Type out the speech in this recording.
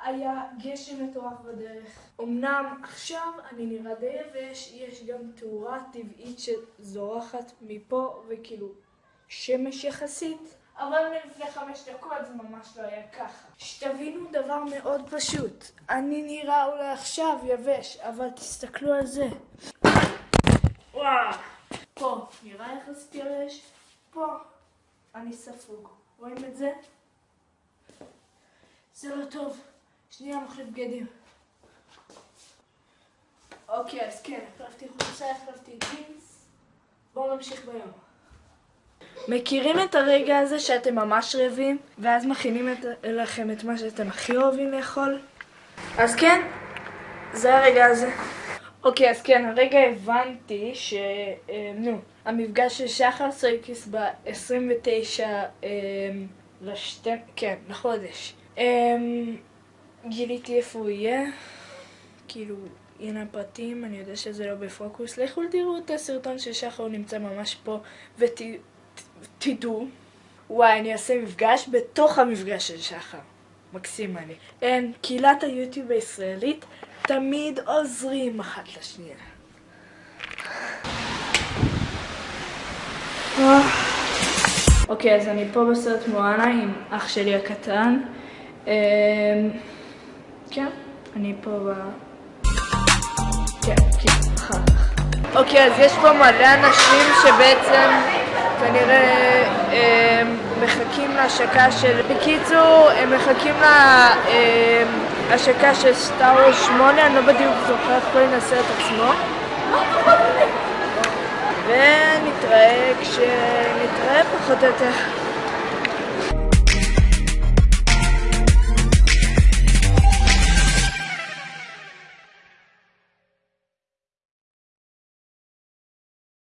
היה גשם מטורף בדרך. אמנם עכשיו אני נראה די יבש, יש גם תאורה טבעית שזורחת מפה וכאילו שמש יחסית. אבל מלפני חמש דקות זה ממש לא היה ככה. שתבינו דבר מאוד פשוט, אני נראה אולי עכשיו יבש, אבל תסתכלו על זה. וואו, פה נראה יחסית יבש, פה אני ספוג. רואים את זה? זה לא טוב. שנייה, מחליף בגדים. אוקיי, אז כן, החלפתי חולצה, החלפתי ג'ינס. בואו נמשיך ביום. מכירים את הרגע הזה שאתם ממש רעבים, ואז מכינים את, לכם את מה שאתם הכי אוהבים לאכול? אז כן, זה הרגע הזה. אוקיי, אז כן, הרגע הבנתי ש... אה, נו, המפגש של שחר סויקיס ב-29 אה, לשת... כן, לחודש. גיליתי איפה הוא יהיה, כאילו, הנה הפרטים, אני יודע שזה לא בפוקוס. לכו תראו את הסרטון של שחר, הוא נמצא ממש פה, ותדעו. וואי, אני אעשה מפגש בתוך המפגש של שחר. מקסים אני. אין, קהילת היוטיוב הישראלית תמיד עוזרים אחת לשנייה. אוקיי, אז אני פה בסרט מואנה עם אח שלי הקטן. אמ, כן, אני פה ב... כן, כן, אחר כך. אוקיי, אז יש פה מלא אנשים שבעצם כנראה אמ, מחכים להשקה של... בקיצור, הם מחכים להשקה של סטאר 8, אני לא בדיוק זוכר איך קוראים לסרט עצמו. ונתראה כשנתראה פחות או יותר.